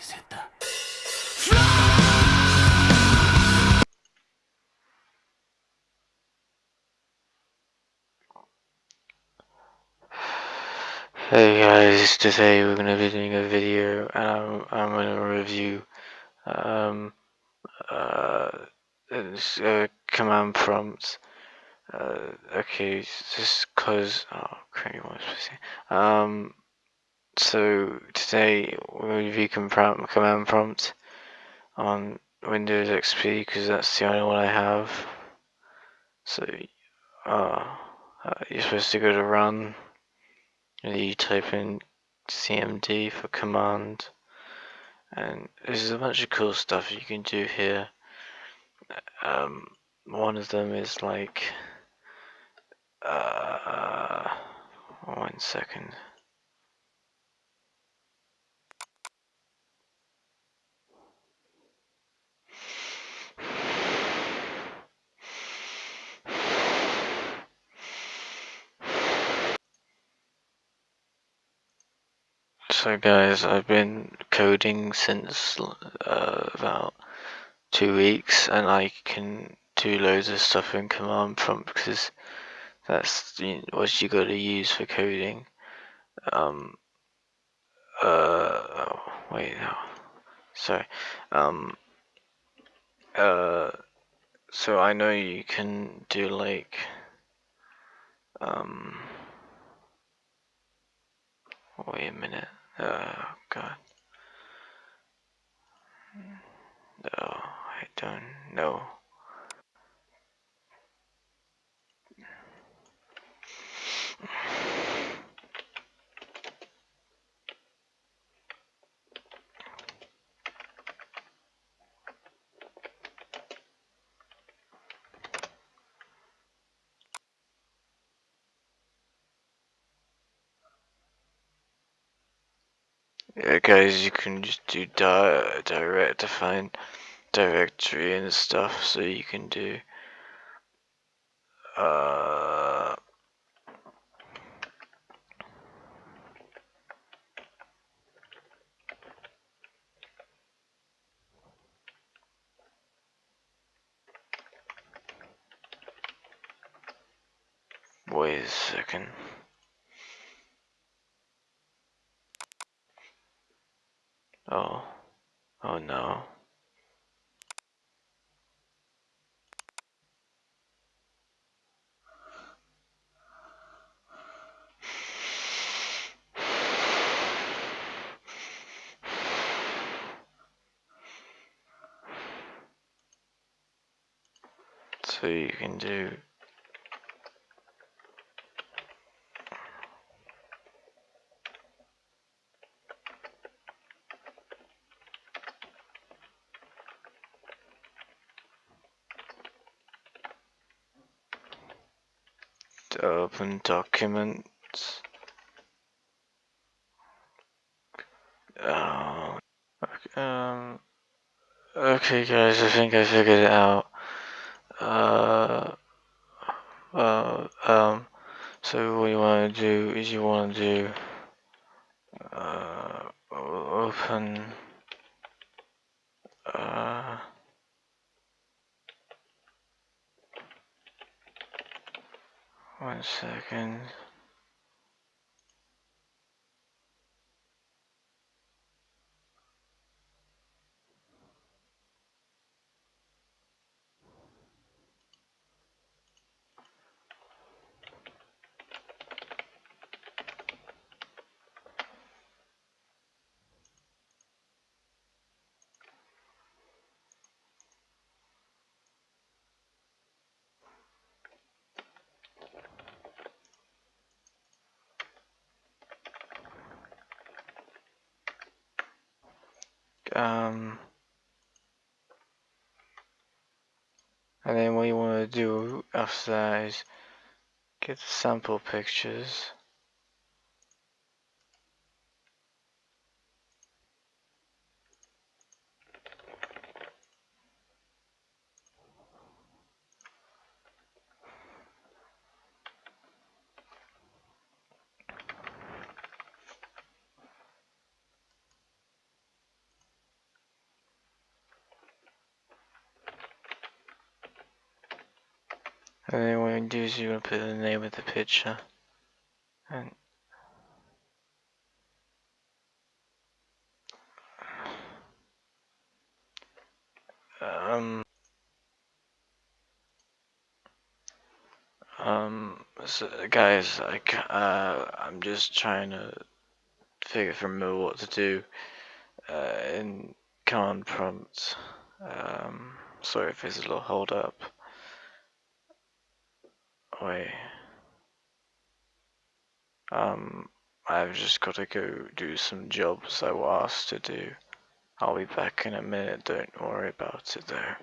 Hey guys, today we're gonna be doing a video and I'm, I'm gonna review um, uh, uh, command prompts. Uh, okay, just cause, oh crap, what was I saying? Um, so today we'll review command, prompt on Windows XP because that's the only one I have. So, uh, uh, you're supposed to go to run. And you type in cmd for command. And there's a bunch of cool stuff you can do here. Um, one of them is like uh, one second So guys, I've been coding since uh, about two weeks and I can do loads of stuff in command prompt because that's what you got to use for coding. Um, uh, oh, wait, no, sorry. Um, uh, so I know you can do like, um, wait a minute. Oh god. No, I don't know. Yeah, guys, you can just do di direct define directory and stuff, so you can do uh wait a second. Oh, oh no. So you can do open documents. Oh, um, okay guys, I think I figured it out. Uh, uh, um, so what you want to do is you want to do uh, open uh, one second. Um, and then what you want to do after that is get the sample pictures. And then what you do is you're gonna put the name of the picture. And um um so guys like uh I'm just trying to figure from what to do uh in command prompt. Um sorry if there's a little hold up. Wait. Um I've just gotta go do some jobs I was asked to do. I'll be back in a minute, don't worry about it though.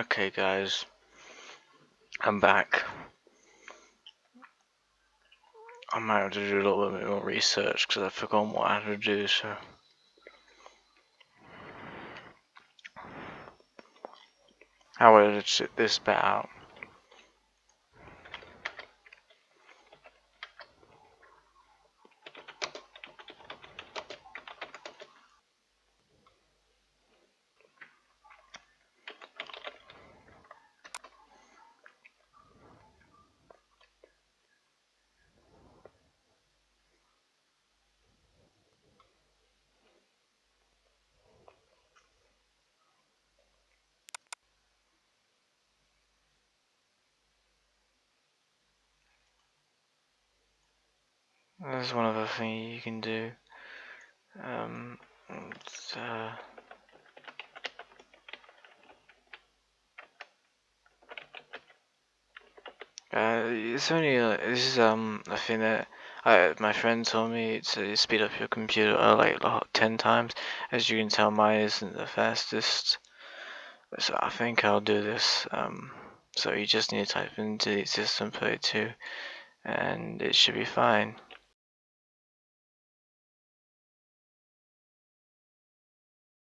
Okay, guys, I'm back. I might have to do a little bit more research because I've forgotten what I had to do. So, how would I sit this bit out? There's one other thing you can do. Um, it's, uh, Uh, it's only uh, this is um a thing that I, my friend told me to speed up your computer uh, like lo- ten times. As you can tell, mine isn't the fastest, so I think I'll do this. Um, so you just need to type in delete system play two, and it should be fine.